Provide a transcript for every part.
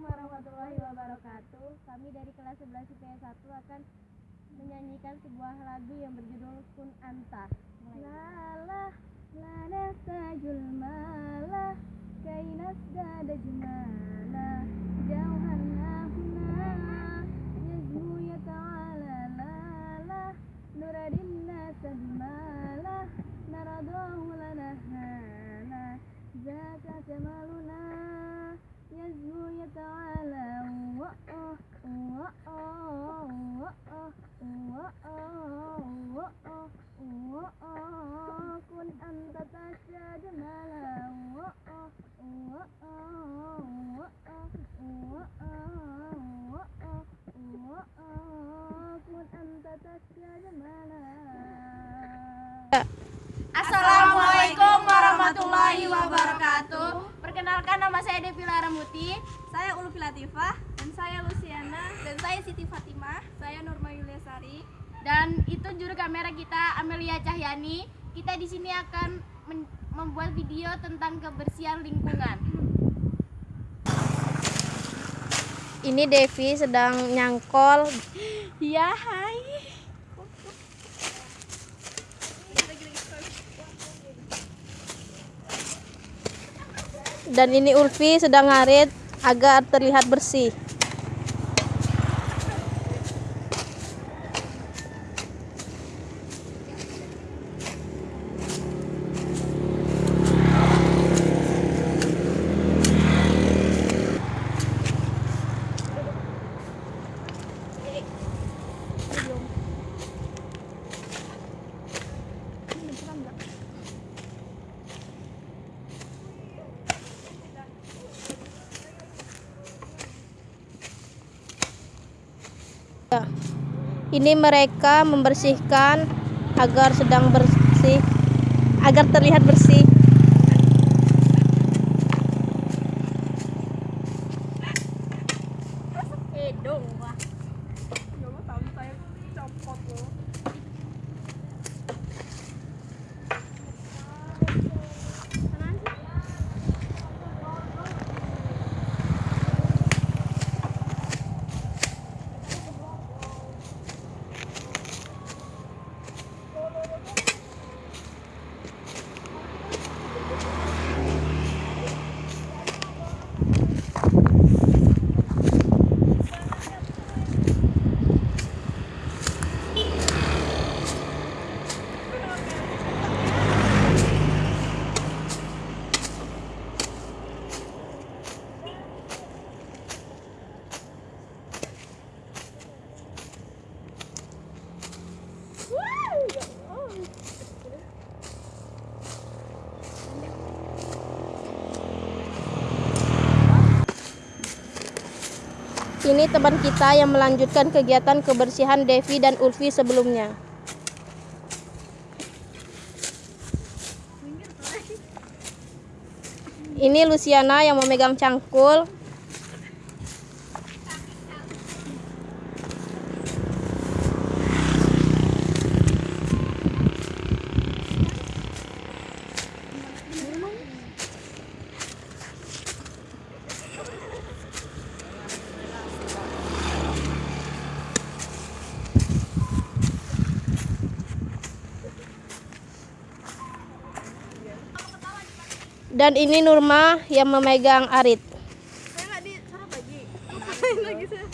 warahmatullahi wabarakatuh. Kami dari kelas 11 IPS 1 akan menyanyikan sebuah lagu yang berjudul Kun Anta. Lala lana tajul mala Assalamualaikum warahmatullahi wabarakatuh. Perkenalkan nama saya Devi Laramuti. Saya Ulfi Latifah dan saya Luciana dan saya Siti Fatimah. Saya Nurma Yuliasari. Dan itu juru kamera kita Amelia Cahyani. Kita di sini akan membuat video tentang kebersihan lingkungan. Ini Devi sedang nyangkol Ya, hai. dan ini Ulfi sedang ngarit agar terlihat bersih. Ini mereka membersihkan agar sedang bersih, agar terlihat bersih. Ini teman kita yang melanjutkan kegiatan kebersihan Devi dan Ulfi sebelumnya. Ini Luciana yang memegang cangkul. Dan ini Nurma yang memegang arit. Saya lagi. Lagi saya?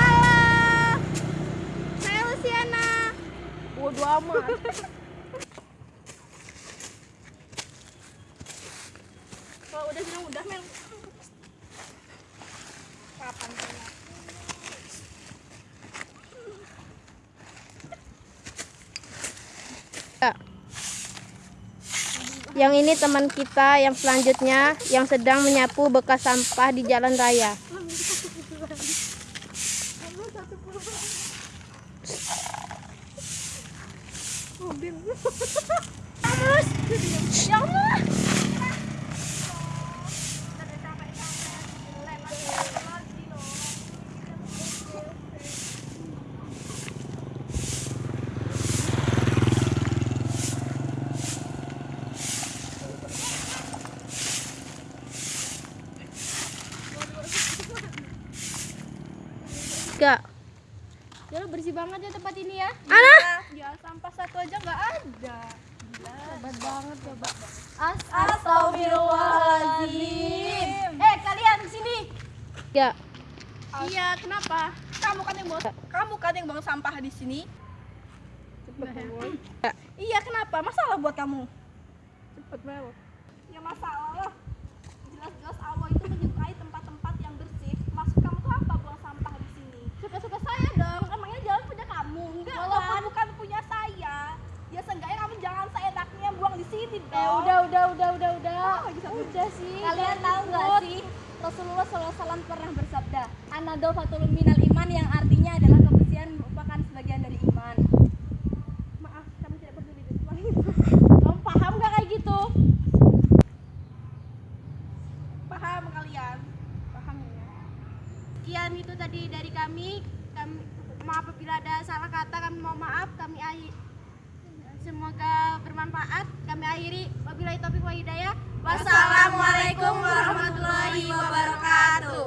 Halo. Saya Luciana. Bodoh amat. Yang ini teman kita yang selanjutnya yang sedang menyapu bekas sampah di jalan raya. Mobil. Ya Allah. Tiga. Ya bersih banget ya tempat ini ya. Ana, Ya sampah satu aja nggak ada. Hebat banget coba. Astagfirullahaladzim. Eh kalian sini. ya. Iya, kenapa? Kamu kan yang buang, kamu kan yang buang sampah di sini. Iya, kenapa? Masalah buat kamu? Cepet banget. Ya masalah lah. Jelas-jelas Allah itu menyukai tempat-tempat yang bersih. Maksud kamu tuh apa buang sampah di sini? Suka-suka saya dong. Emangnya jalan punya kamu? Enggak, walaupun bukan punya saya. Ya seenggaknya kamu jangan seenaknya buang di sini dong. Eh udah udah udah udah udah. udah sih. Kalian tahu nggak sih Rasulullah SAW pernah bersabda Anado fatul minal iman yang artinya adalah kebersihan merupakan sebagian dari iman Maaf, kami tidak peduli dengan itu. Kamu paham gak kayak gitu? Paham kalian? Paham ya? Sekian itu tadi dari kami. Kami maaf apabila ada salah kata kami mohon maaf. Kami akhir Semoga bermanfaat. Kami akhiri. Wabillahi taufiq wa hidayah. Wassalamualaikum warahmatullahi wabarakatuh.